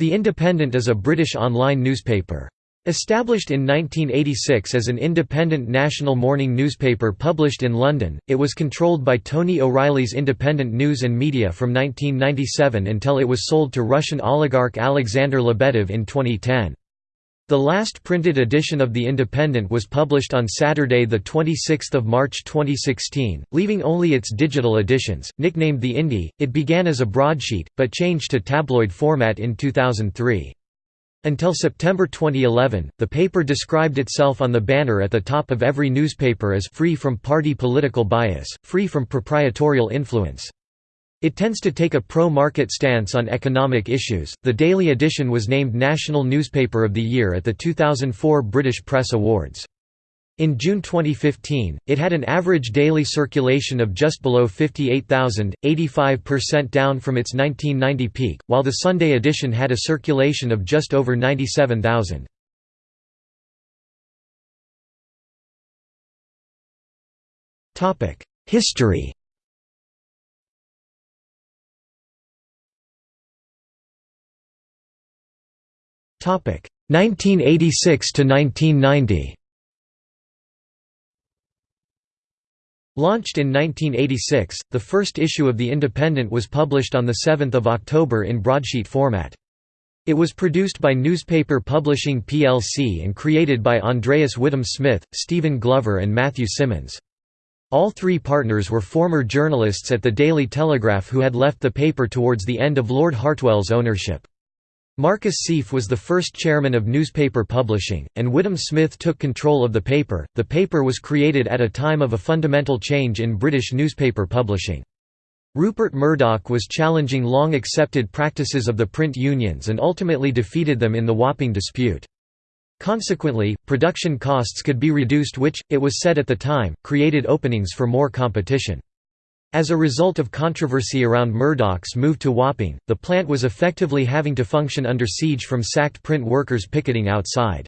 The Independent is a British online newspaper. Established in 1986 as an independent national morning newspaper published in London, it was controlled by Tony O'Reilly's Independent News and Media from 1997 until it was sold to Russian oligarch Alexander Lebedev in 2010. The last printed edition of The Independent was published on Saturday 26 March 2016, leaving only its digital editions. Nicknamed The Indie, it began as a broadsheet, but changed to tabloid format in 2003. Until September 2011, the paper described itself on the banner at the top of every newspaper as free from party political bias, free from proprietorial influence. It tends to take a pro-market stance on economic issues. The daily edition was named National Newspaper of the Year at the 2004 British Press Awards. In June 2015, it had an average daily circulation of just below 58,000, 85% down from its 1990 peak, while the Sunday edition had a circulation of just over 97,000. History 1986 to 1990. Launched in 1986, the first issue of The Independent was published on 7 October in broadsheet format. It was produced by Newspaper Publishing plc and created by Andreas Whittam Smith, Stephen Glover and Matthew Symonds. All three partners were former journalists at the Daily Telegraph who had left the paper towards the end of Lord Hartwell's ownership. Marcus Sieff was the first chairman of newspaper publishing, and Whittam Smith took control of the paper. The paper was created at a time of a fundamental change in British newspaper publishing. Rupert Murdoch was challenging long accepted practices of the print unions and ultimately defeated them in the Wapping dispute. Consequently, production costs could be reduced which, it was said at the time, created openings for more competition. As a result of controversy around Murdoch's move to Wapping, the plant was effectively having to function under siege from sacked print workers picketing outside.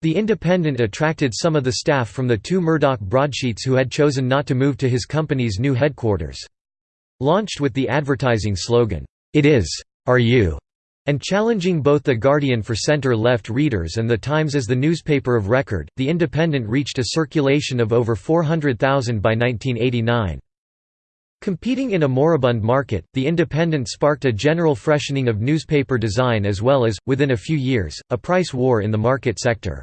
The Independent attracted some of the staff from the two Murdoch broadsheets who had chosen not to move to his company's new headquarters. Launched with the advertising slogan, "'It is, are you?' and challenging both The Guardian for centre-left readers and The Times as the newspaper of record, The Independent reached a circulation of over 400,000 by 1989. Competing in a moribund market, The Independent sparked a general freshening of newspaper design as well as, within a few years, a price war in the market sector.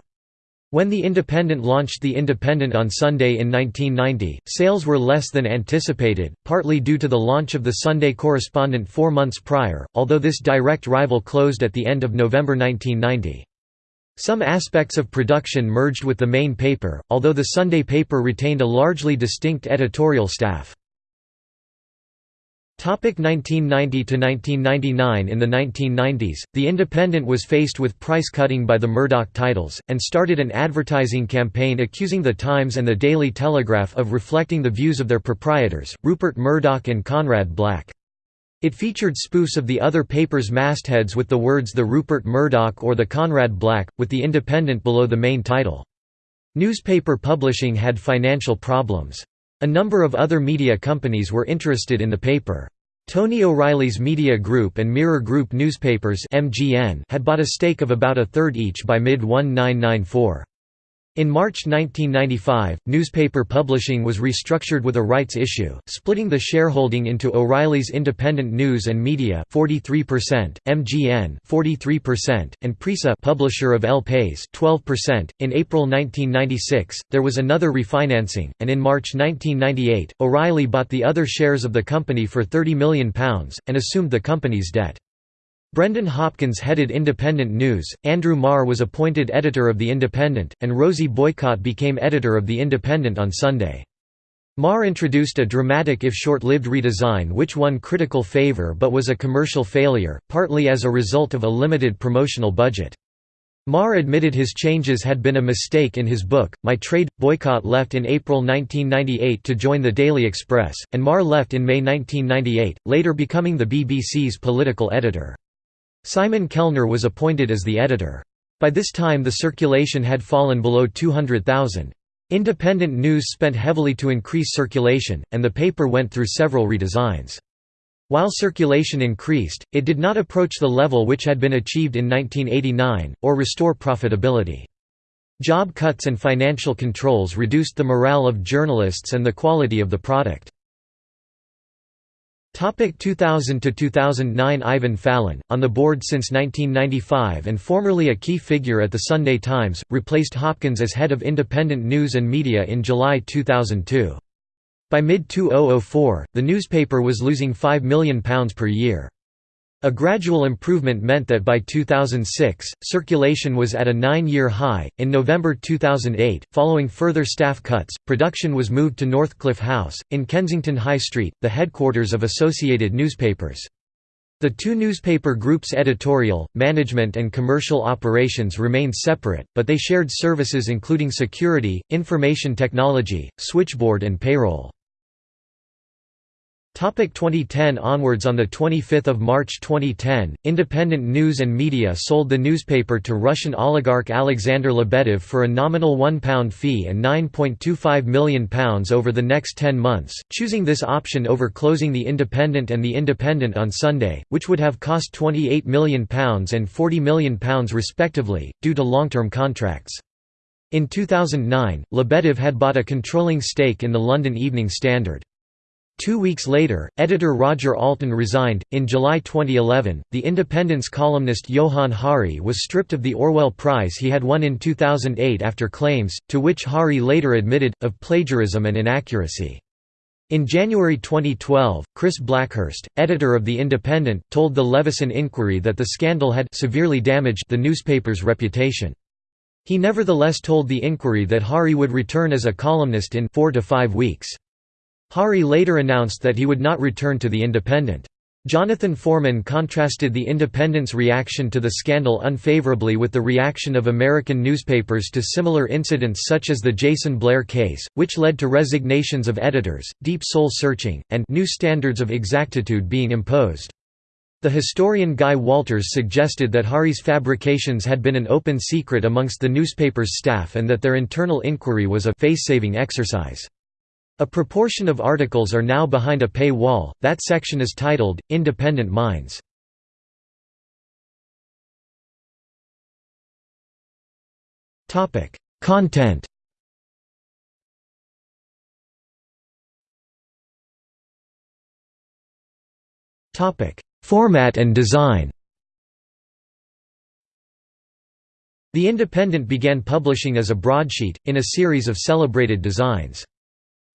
When The Independent launched The Independent on Sunday in 1990, sales were less than anticipated, partly due to the launch of the Sunday Correspondent four months prior, although this direct rival closed at the end of November 1990. Some aspects of production merged with the main paper, although the Sunday paper retained a largely distinct editorial staff. 1990–1999 In the 1990s, The Independent was faced with price cutting by the Murdoch titles, and started an advertising campaign accusing The Times and The Daily Telegraph of reflecting the views of their proprietors, Rupert Murdoch and Conrad Black. It featured spoofs of the other paper's mastheads with the words The Rupert Murdoch or The Conrad Black, with The Independent below the main title. Newspaper publishing had financial problems. A number of other media companies were interested in the paper. Tony O'Reilly's Media Group and Mirror Group Newspapers had bought a stake of about a third each by mid-1994. In March 1995, newspaper publishing was restructured with a rights issue, splitting the shareholding into O'Reilly's Independent News and Media 43%, MGN 43%, and Prisa publisher of El País 12%. In April 1996, there was another refinancing, and in March 1998, O'Reilly bought the other shares of the company for £30 million, and assumed the company's debt. Brendan Hopkins headed Independent News, Andrew Marr was appointed editor of The Independent, and Rosie Boycott became editor of The Independent on Sunday. Marr introduced a dramatic if short-lived redesign which won critical favour but was a commercial failure, partly as a result of a limited promotional budget. Marr admitted his changes had been a mistake in his book, My Trade. Boycott left in April 1998 to join the Daily Express, and Marr left in May 1998, later becoming the BBC's political editor. Simon Kelner was appointed as the editor. By this time the circulation had fallen below 200,000. Independent news spent heavily to increase circulation, and the paper went through several redesigns. While circulation increased, it did not approach the level which had been achieved in 1989, or restore profitability. Job cuts and financial controls reduced the morale of journalists and the quality of the product. 2000 to 2009 Ivan Fallon, on the board since 1995 and formerly a key figure at the Sunday Times, replaced Hopkins as head of independent news and media in July 2002. By mid-2004, the newspaper was losing £5 million per year. A gradual improvement meant that by 2006, circulation was at a nine-year high. In November 2008, following further staff cuts, production was moved to Northcliffe House, in Kensington High Street, the headquarters of Associated Newspapers. The two newspaper groups' editorial, management and commercial operations remained separate, but they shared services including security, information technology, switchboard and payroll. Topic 2010 onwards On 25 March 2010, Independent News and Media sold the newspaper to Russian oligarch Alexander Lebedev for a nominal £1 fee and £9.25 million over the next 10 months, choosing this option over closing The Independent and The Independent on Sunday, which would have cost £28 million and £40 million respectively, due to long-term contracts. In 2009, Lebedev had bought a controlling stake in the London Evening Standard. Two weeks later, editor Roger Alton resigned. In July 2011, The Independent's columnist Johann Hari was stripped of the Orwell Prize he had won in 2008 after claims, to which Hari later admitted, of plagiarism and inaccuracy. In January 2012, Chris Blackhurst, editor of The Independent, told the Leveson Inquiry that the scandal had severely damaged the newspaper's reputation. He nevertheless told the Inquiry that Hari would return as a columnist in four to five weeks. Hari later announced that he would not return to The Independent. Jonathan Foreman contrasted The Independent's reaction to the scandal unfavorably with the reaction of American newspapers to similar incidents such as the Jason Blair case, which led to resignations of editors, deep soul-searching, and new standards of exactitude being imposed. The historian Guy Walters suggested that Hari's fabrications had been an open secret amongst the newspaper's staff and that their internal inquiry was a face-saving exercise. A proportion of articles are now behind a pay wall, that section is titled, Independent Minds. Content Format and design The Independent began publishing as a broadsheet, in a series of celebrated designs.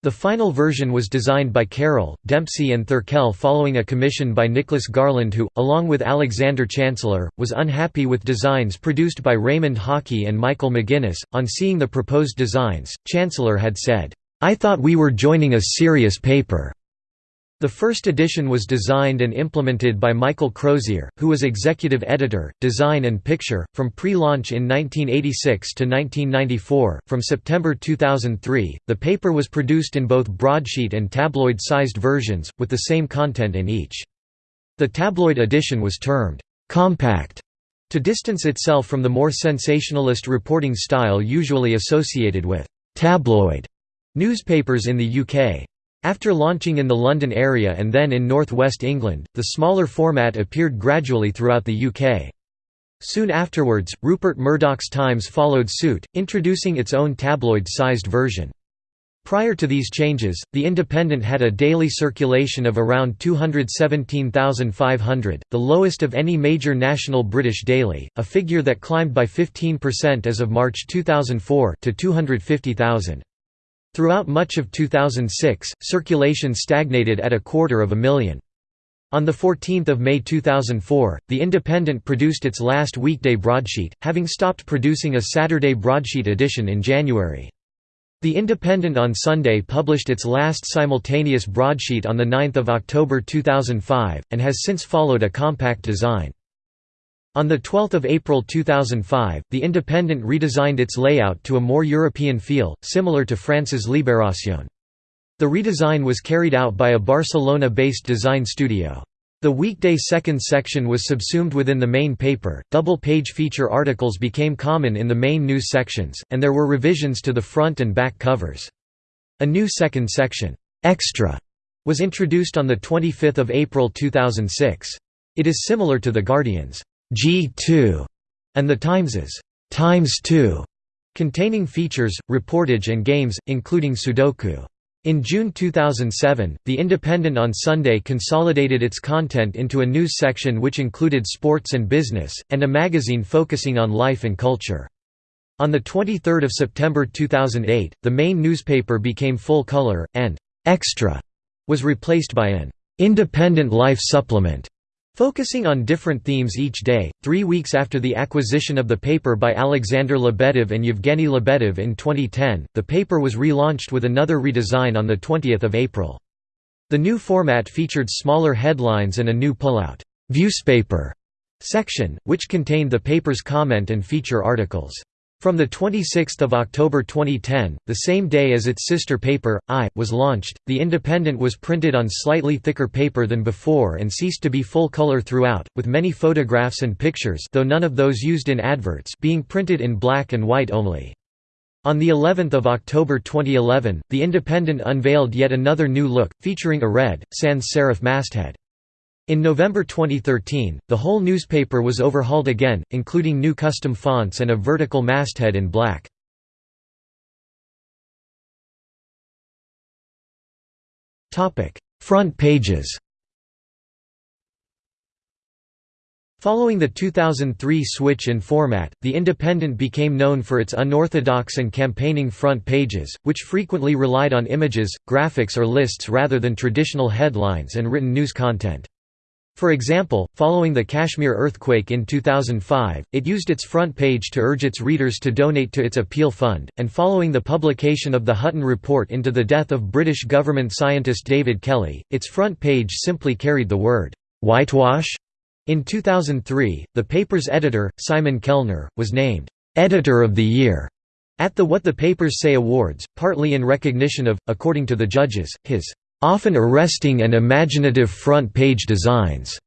The final version was designed by Carroll, Dempsey and Thurkell following a commission by Nicholas Garland who, along with Alexander Chancellor, was unhappy with designs produced by Raymond Hawkey and Michael McGuinness. On seeing the proposed designs, Chancellor had said, I thought we were joining a serious paper. The first edition was designed and implemented by Michael Crozier, who was executive editor, design and picture, from pre-launch in 1986 to 1994. From September 2003, the paper was produced in both broadsheet and tabloid-sized versions, with the same content in each. The tabloid edition was termed compact to distance itself from the more sensationalist reporting style usually associated with tabloid newspapers in the UK. After launching in the London area and then in northwest England, the smaller format appeared gradually throughout the UK. Soon afterwards, Rupert Murdoch's Times followed suit, introducing its own tabloid-sized version. Prior to these changes, The Independent had a daily circulation of around 217,500, the lowest of any major national British daily, a figure that climbed by 15% as of March 2004 to 250,000. Throughout much of 2006, circulation stagnated at a quarter of a million. On 14 May 2004, The Independent produced its last weekday broadsheet, having stopped producing a Saturday broadsheet edition in January. The Independent on Sunday published its last simultaneous broadsheet on 9 October 2005, and has since followed a compact design. On 12 April 2005, The Independent redesigned its layout to a more European feel, similar to France's Libération. The redesign was carried out by a Barcelona-based design studio. The weekday second section was subsumed within the main paper, double-page feature articles became common in the main news sections, and there were revisions to the front and back covers. A new second section, Extra, was introduced on 25 April 2006. It is similar to The Guardian's G2 and The Times's Times 2, containing features, reportage and games, including Sudoku. In June 2007, The Independent on Sunday consolidated its content into a news section which included sports and business, and a magazine focusing on life and culture. On 23 September 2008, the main newspaper became full color, and «Extra» was replaced by an «Independent Life Supplement» Focusing on different themes each day, three weeks after the acquisition of the paper by Alexander Lebedev and Yevgeny Lebedev in 2010, the paper was relaunched with another redesign on 20 April. The new format featured smaller headlines and a new pull-out «Viewspaper» section, which contained the paper's comment and feature articles. From 26 October 2010, the same day as its sister paper, I, was launched, The Independent was printed on slightly thicker paper than before and ceased to be full color throughout, with many photographs and pictures though none of those used in adverts being printed in black and white only. On the 11th of October 2011, The Independent unveiled yet another new look, featuring a red, sans serif masthead. In November 2013, the whole newspaper was overhauled again, including new custom fonts and a vertical masthead in black. Front pages Following the 2003 switch in format, The Independent became known for its unorthodox and campaigning front pages, which frequently relied on images, graphics or lists rather than traditional headlines and written news content. For example, following the Kashmir earthquake in 2005, it used its front page to urge its readers to donate to its appeal fund, and following the publication of the Hutton Report into the death of British government scientist David Kelly, its front page simply carried the word, "'whitewash'". In 2003, the paper's editor, Simon Kelner, was named, "'Editor of the Year' at the What the Papers Say Awards, partly in recognition of, according to the judges, his often arresting and imaginative front-page designs.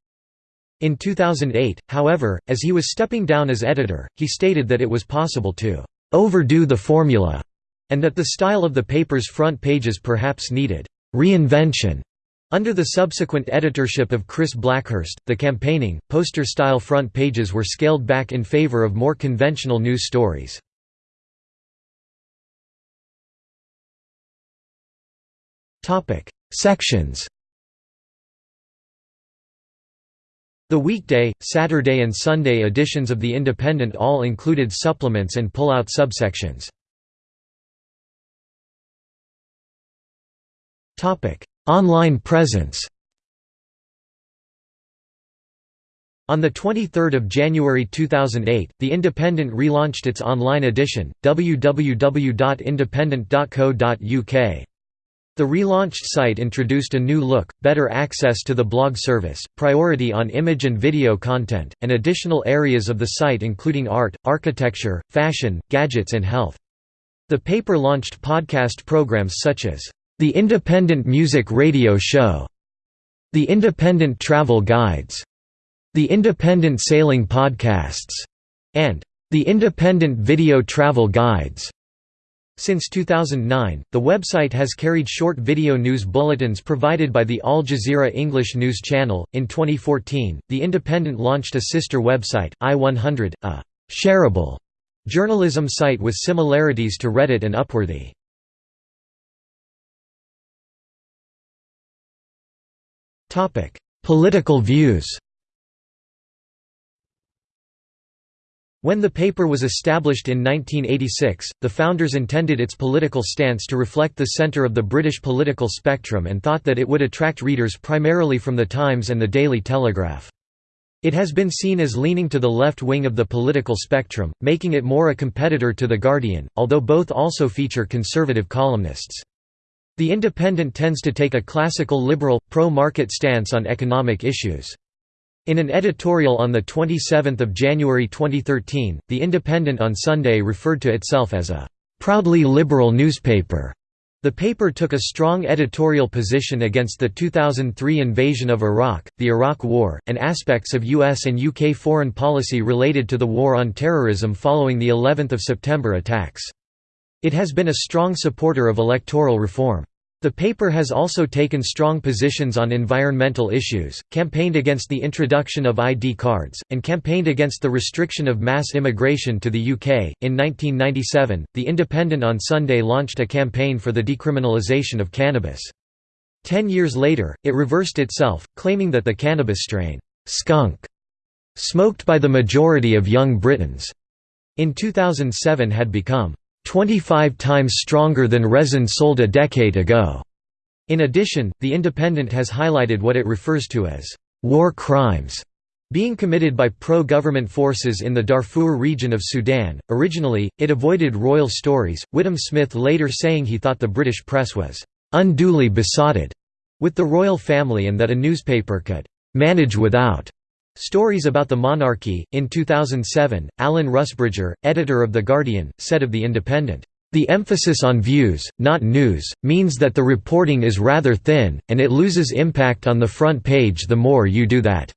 In 2008, however, as he was stepping down as editor, he stated that it was possible to «overdo the formula» and that the style of the paper's front pages perhaps needed «reinvention». Under the subsequent editorship of Chris Blackhurst, the campaigning, poster-style front pages were scaled back in favor of more conventional news stories. Sections The weekday, Saturday and Sunday editions of The Independent all included supplements and pull-out subsections. Online presence On 23 January 2008, The Independent relaunched its online edition, www.independent.co.uk. The relaunched site introduced a new look, better access to the blog service, priority on image and video content, and additional areas of the site including art, architecture, fashion, gadgets and health. The paper launched podcast programs such as, "...the Independent Music Radio Show", "...the Independent Travel Guides", "...the Independent Sailing Podcasts", and "...the Independent Video Travel Guides". Since 2009, the website has carried short video news bulletins provided by the Al Jazeera English news channel. In 2014, The Independent launched a sister website, i100, a shareable journalism site with similarities to Reddit and Upworthy. Topic: Political views. When the paper was established in 1986, the founders intended its political stance to reflect the centre of the British political spectrum and thought that it would attract readers primarily from The Times and the Daily Telegraph. It has been seen as leaning to the left wing of the political spectrum, making it more a competitor to The Guardian, although both also feature conservative columnists. The Independent tends to take a classical liberal, pro-market stance on economic issues. In an editorial on 27 January 2013, The Independent on Sunday referred to itself as a «proudly liberal newspaper». The paper took a strong editorial position against the 2003 invasion of Iraq, the Iraq War, and aspects of US and UK foreign policy related to the war on terrorism following the 11th of September attacks. It has been a strong supporter of electoral reform. The paper has also taken strong positions on environmental issues, campaigned against the introduction of ID cards, and campaigned against the restriction of mass immigration to the UK. In 1997, The Independent on Sunday launched a campaign for the decriminalisation of cannabis. Ten years later, it reversed itself, claiming that the cannabis strain, skunk, smoked by the majority of young Britons, in 2007 had become 25 times stronger than resin sold a decade ago. In addition, The Independent has highlighted what it refers to as war crimes being committed by pro-government forces in the Darfur region of Sudan. Originally, it avoided royal stories, Whittam Smith later saying he thought the British press was unduly besotted with the royal family and that a newspaper could manage without Stories about the monarchy. In 2007, Alan Rusbridger, editor of The Guardian, said of The Independent, The emphasis on views, not news, means that the reporting is rather thin, and it loses impact on the front page the more you do that.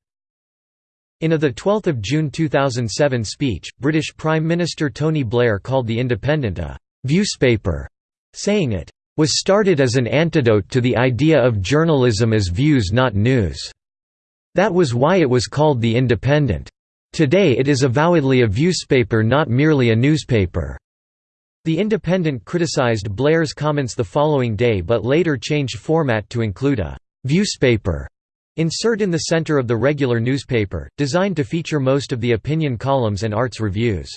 In a 12 June 2007 speech, British Prime Minister Tony Blair called The Independent a «viewspaper», saying it «was started as an antidote to the idea of journalism as views not news». That was why it was called The Independent. Today it is avowedly a viewspaper not merely a newspaper. The Independent criticized Blair's comments the following day but later changed format to include a «viewspaper» insert in the center of the regular newspaper, designed to feature most of the opinion columns and arts reviews.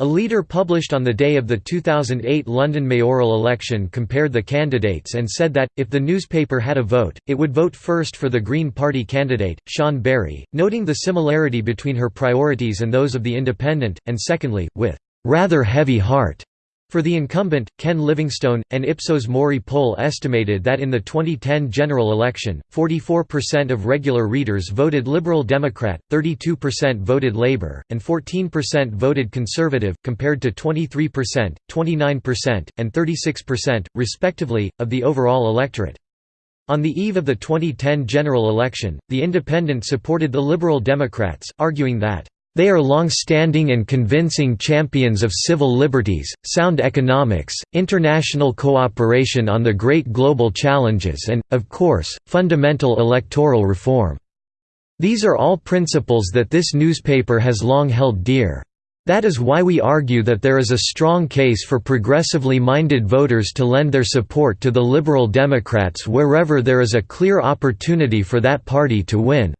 A leader published on the day of the 2008 London mayoral election compared the candidates and said that, if the newspaper had a vote, it would vote first for the Green Party candidate, Sian Berry, noting the similarity between her priorities and those of the Independent, and secondly, with "...rather heavy heart." For the incumbent, Ken Livingstone, an Ipsos Mori poll estimated that in the 2010 general election, 44% of regular readers voted Liberal Democrat, 32% voted Labour, and 14% voted Conservative, compared to 23%, 29%, and 36%, respectively, of the overall electorate. On the eve of the 2010 general election, the Independent supported the Liberal Democrats, arguing that they are long-standing and convincing champions of civil liberties, sound economics, international cooperation on the great global challenges and, of course, fundamental electoral reform. These are all principles that this newspaper has long held dear. That is why we argue that there is a strong case for progressively minded voters to lend their support to the Liberal Democrats wherever there is a clear opportunity for that party to win.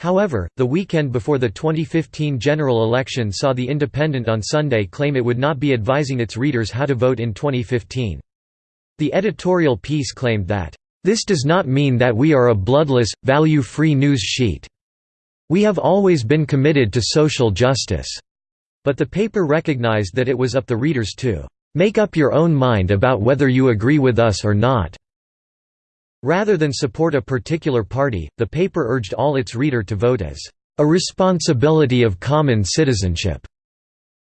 However, the weekend before the 2015 general election saw The Independent on Sunday claim it would not be advising its readers how to vote in 2015. The editorial piece claimed that, "...this does not mean that we are a bloodless, value-free news sheet. We have always been committed to social justice." But the paper recognized that it was up the readers to "...make up your own mind about whether you agree with us or not." Rather than support a particular party, the paper urged all its reader to vote as a responsibility of common citizenship.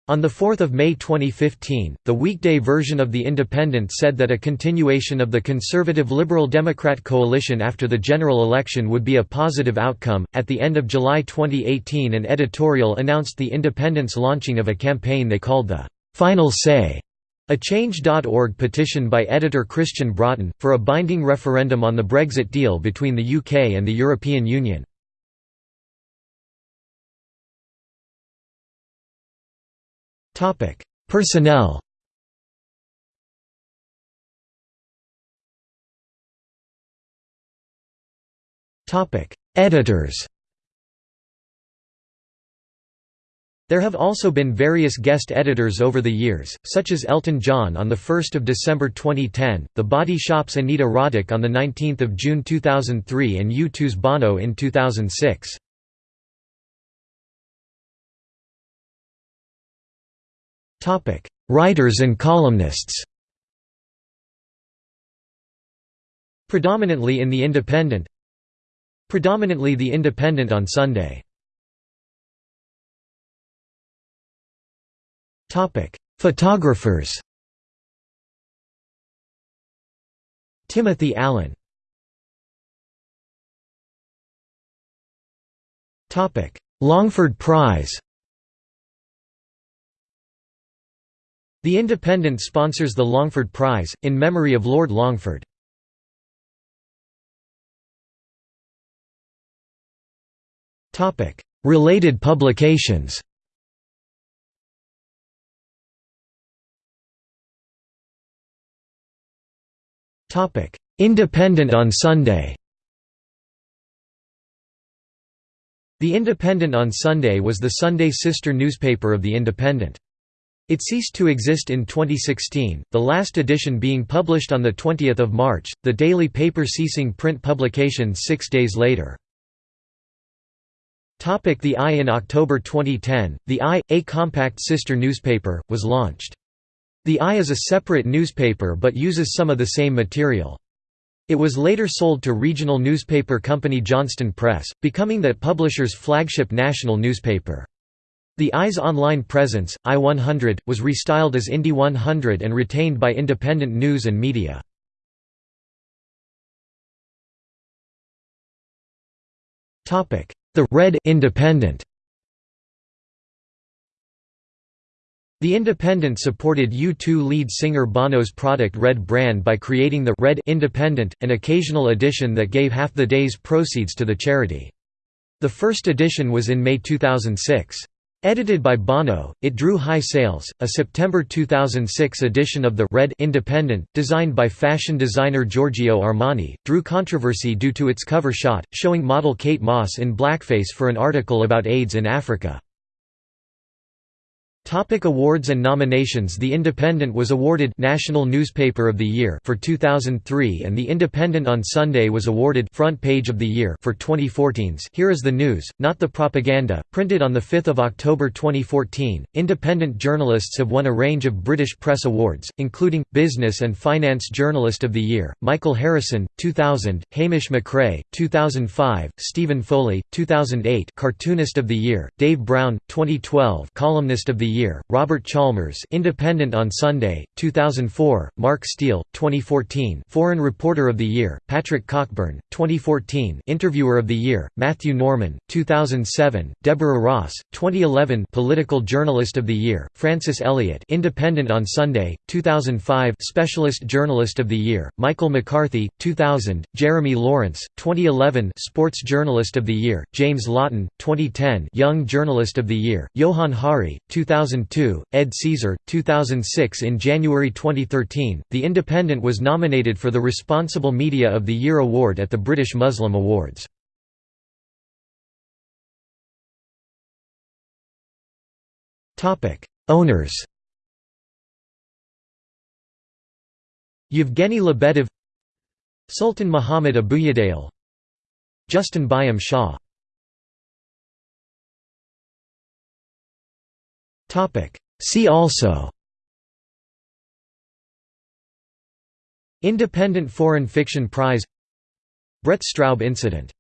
On 4 May 2015, the weekday version of The Independent said that a continuation of the Conservative Liberal Democrat coalition after the general election would be a positive outcome. At the end of July 2018, an editorial announced The Independent's launching of a campaign they called the Final Say a Change.org petition by editor Christian Broughton, for a binding referendum on the Brexit deal between the UK and the European Union. Personnel Editors There have also been various guest editors over the years, such as Elton John on 1 December 2010, The Body Shop's Anita Roddick on 19 June 2003 and U2's Bono in 2006. Writers and columnists. Predominantly in The Independent. Predominantly The Independent on Sunday Topic: Photographers. Timothy Allen. Topic: Longford Prize. The Independent sponsors the Longford Prize, in memory of Lord Longford. Topic: Related publications Independent on Sunday The Independent on Sunday was the Sunday sister newspaper of The Independent. It ceased to exist in 2016, the last edition being published on 20 March, the daily paper ceasing print publication six days later. The I In October 2010, The I, a compact sister newspaper, was launched. The I is a separate newspaper but uses some of the same material. It was later sold to regional newspaper company Johnston Press, becoming that publisher's flagship national newspaper. The I's online presence, I100, was restyled as Indy 100 and retained by independent news and media. The Red Independent The Independent supported U2 lead singer Bono's product Red Brand by creating the Red Independent, an occasional edition that gave half the day's proceeds to the charity. The first edition was in May 2006. Edited by Bono, it drew high sales. A September 2006 edition of the Red Independent, designed by fashion designer Giorgio Armani, drew controversy due to its cover shot, showing model Kate Moss in blackface for an article about AIDS in Africa. Topic awards and nominations The Independent was awarded National Newspaper of the Year for 2003 and The Independent on Sunday was awarded Front Page of the Year for 2014's Here is the News, Not the Propaganda, printed on 5 October 2014. Independent journalists have won a range of British press awards, including, Business and Finance Journalist of the Year, Michael Harrison, 2000, Hamish McRae, 2005, Stephen Foley, 2008 Cartoonist of the Year, Dave Brown, 2012 Columnist of the Year, Robert Chalmers Independent on Sunday, 2004, Mark Steel, 2014 Foreign Reporter of the Year, Patrick Cockburn, 2014 Interviewer of the Year, Matthew Norman, 2007, Deborah Ross, 2011 Political Journalist of the Year, Francis Elliott Independent on Sunday, 2005 Specialist Journalist of the Year, Michael McCarthy, 2000, Jeremy Laurance, 2011 Sports Journalist of the Year, James Lawton, 2010 Young Journalist of the Year, Johann Hari, 2000 2002, Ed Caesar, 2006 In January 2013, The Independent was nominated for the Responsible Media of the Year award at the British Muslim Awards. Owners Yevgeny Lebedev Sultan Muhammad Abuyadale Justin Byam Shaw See also. Independent Foreign Fiction Prize. Brett Straub Incident